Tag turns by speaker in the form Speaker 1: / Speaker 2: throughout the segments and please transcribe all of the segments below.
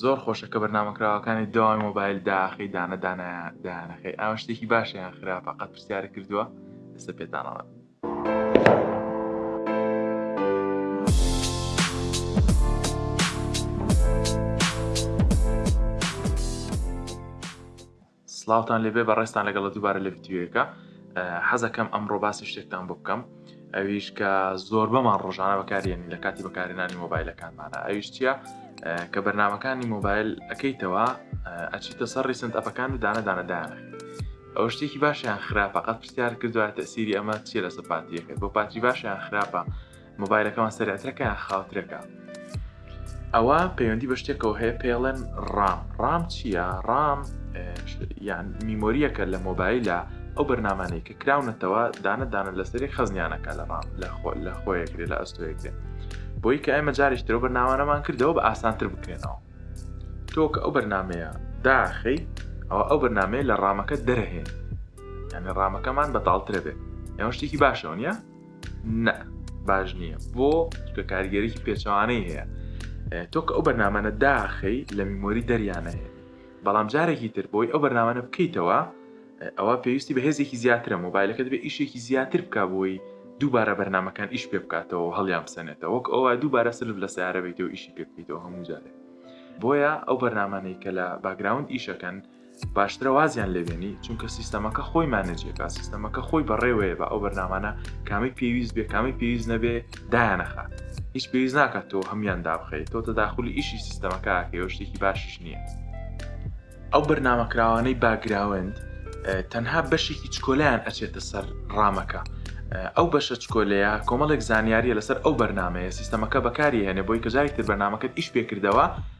Speaker 1: زۆر خۆشە کە بەرنامە کراوەکانی داوای مۆبایل داخی دانە دانایە دانەخی ئەوە شتێکی باشیان خراپە قەت پرسیارە کردووە ئێستا پێتانەوە سڵاوتان لێبێ بەڕێزتان لەگەڵە دووبارە لە ڤیددیوەکە حەزەکەم ئەمڕۆ باسی شتێکتان بۆ بکەم ئەویش کە زۆربەمان ڕۆژانە بەکارێن لە کاتی بەکارێنانی مۆبایلەکانمانە ئەویش چییە کە بەرنمەکانی مۆبایل ئەەکەیتەوە ئەچیتە سەر ڕیسنت ئەپەکان و دانە دانەدانە ئەو شتێکی باشیان خراپە قەت پرسیار کردوە تەسیری ئەمە چیە لەسەر پاتیەکەت بۆ پاتی باشیان خراپە مۆبایلەکەمان سەرعترەکە یان خاوترەکە ئەوە پەیوەندی بە شتێکەوە هەیە پێڵێن ڕام ڕام چییە ڕام یان میمۆریەکە لە مۆبایلە ئەو بەرنمانەی کە کراونەتەوە دانە دانە لەسەری خەزنیانەکە لە ڕام لە خۆ لە خۆیەکرێ لە ئەستۆیەکرێ بۆی کە ئێمە جارێک ترۆ بەرناوانەمان کردەوە بە ئاسانتر بکرێنەوە تۆ کە ئەو بەرنمەیە داخی ئەوە ئەو بەرنمەیە لە ڕامەکە دەرەهێن یعنی ڕامەکەمان بەتاڵترە بێت ئەوە شتێکی باشەوە نیە نە باش نییە بۆ کە کاریگەریی پێچوانەی هەیە تۆ کە ئەو بەرنامەە داخی لە میمۆری دەریانە هەیە بەڵام جارێکی تر بۆی ئەو بەرنامەە بکەیتەوە ئەوە پێویستی بە هێزێکی زیاترە مۆبایلەکەت بێ ئیشێکی زیاتر بکە بۆی دووبارە بەرنمەکان ئیش پێ بکاتەوە هەڵیان بسەنێتە وەک ئەوە دووبارە سلف لە سیارەبێتەوە ئیشی پێ بکەیتەوە هەموو جارێ بۆیە ئەو بەرنمانەی کە لە باگراوند ئیشەکەن باشترە وازیان لێبێنی چونکە سیستەمەکە خۆی مانەجیەکە سیستەمەکە خۆی بەڕێوەیە بە ئەو بەرنامانە کامی پێویست بێ کامی پێویست نەبێ دایانەخە هیچ پێویست ناکات تۆ هەمان دابخیت تۆ تەداخلی ئیشی سیستەمەکەکەی و شتێکی باشیش نییە ئەو بەرنمەکراوانەی باگراوند تەنها بەشێکی چکۆلیان ئەچێتە سەر ڕامەکە ئەو بەشە چکۆلەیە کۆمەڵێک زانیاریە لەسەر ئەو بەرنمەیە سیستەمەکە بەکاری هێنێ بۆی کە جارێکتر بەنامەکەت ئیش پێکردەوە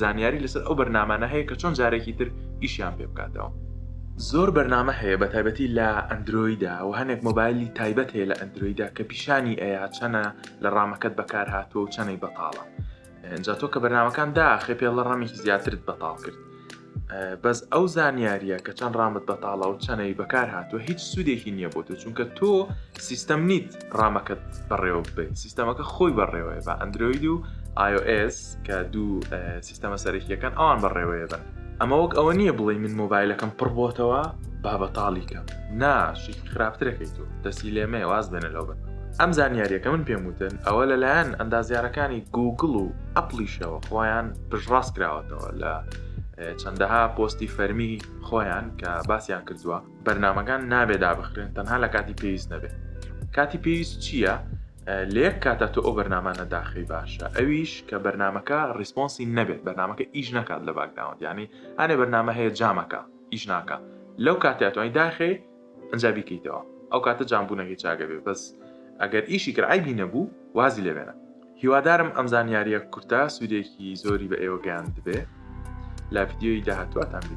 Speaker 1: زانیاری لەسەر ئەو بەرنامانە هەیە کە چۆن جارێکی تر ئیشیان پێ بکاتەوە. زۆر بەرنامە هەیە بە تایبەتی لە ئەندرۆیدا و هەنێک مۆبایلی تایبەت هەیە لە ئەندرۆیدا کە پیشانی ئەیا چەنە لە ڕامەکەت بەکار هاتووە و چەنەی بەتاڵە. ئەجا تۆ کە بەرنامەکان داخێ پێڵە ڕەمێکی زیاترت بەتاڵ کرد. بەس ئەو زانیاریە کە چەند ڕامت بەتاڵە و چەنەوی بەکار هاتووە هیچ سوودێکی نییە بۆ تۆ چونکە تۆ سیستەم نیت ڕامەکەت بەڕێوە بێت سیستەمەکە خۆی بەڕێوەیە بە ئەندروید و iOS کە دوو سیستەمە سەرەکیەکان ئەوان بەڕێوەیە بن ئەمە وەک ئەوە نییە بڵێ من مۆبایلەکەم پڕبتەوە بابەتاڵیکە ناشی خراپترەکەی تۆ دەسی لێمێ واز بێنە لەو بن ئەم زانیاریەکە من پێم وتن ئەوە لەلایەن ئەندازیارەکانی گوگل و ئەپلیشەوە خۆیان پشڕاست کراوەتەوە لە چەندەها پۆستی فەرمی خۆیان کە باسیان کردووە بەرنمەکان نابێ دابخرێن تەنها لە کاتی پێویست نەبێت کاتی پێویست چییە؟ لەیەک کاتە تۆ ئەو بەرنمانە داخی باشە ئەویش کە بەرنمەکە ریسپۆنسی نەبێت بەرنمەکە ئیش نکات لە باکداوەند ینی هەێ بەرنمە هەیە جامەکە ئیش ناکە لەو کاتیاتوانی داخێ ئەجا بیکەیتەوە ئەو کاتە جامبوونەکەی چاگەبێ بەس ئەگەر ئیشی کرعیبی نەبوو وازی لێبێنە هیوادارم ئەم زانیاریە کورتە سوودێکی زۆری بە ئێوە گەیاندبێ لە ڤیددیۆی داهاتواتان بینم.